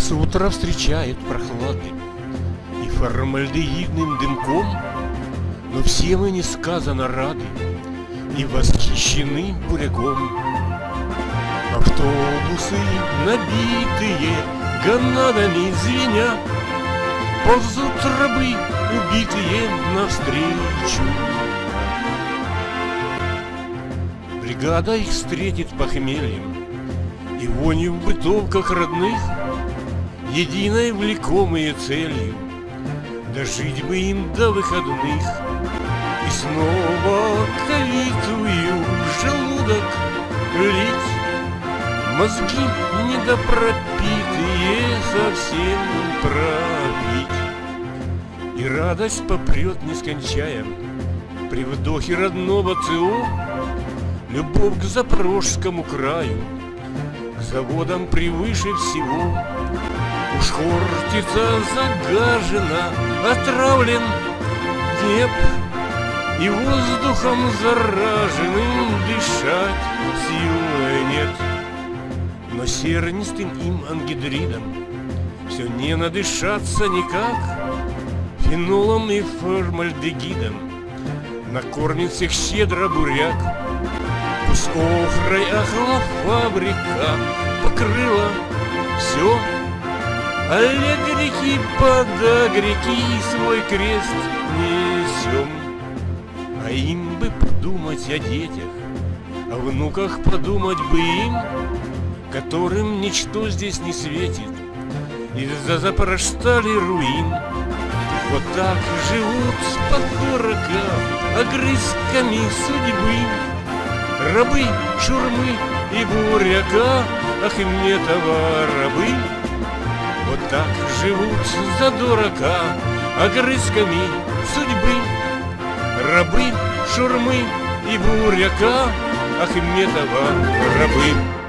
Нас утро встречает прохладным И формальдегидным дымком Но все мы несказанно рады И восхищены буряком. Автобусы, набитые Ганадами звеня Ползут рабы, убитые навстречу. Бригада их встретит похмельем И вонью в бытовках родных Единой влекомые целью. Дожить бы им до выходных. И снова калитую в желудок лить. Мозги недопропитые совсем пропить И радость попрет нескончая При вдохе родного ЦО. Любовь к Запорожскому краю К заводам превыше всего Уж Хортица загажена, отравлен Днеп И воздухом зараженным дышать силы нет. Но сернистым им ангидридом Все не надышаться никак Фенолом и формальдегидом. Накормит всех щедро буряк Пусть охрой охла фабрика Покрыла все Под греки свой крест несем А им бы подумать о детях О внуках подумать бы им Которым ничто здесь не светит. Из-за запорожстали руин. Вот так живут под дуракам Огрызками судьбы. Рабы, шурмы и буряка Ахметова рабы вот так живут за дурака Огрызками судьбы. Рабы, шурмы и буряка Ахметова рабы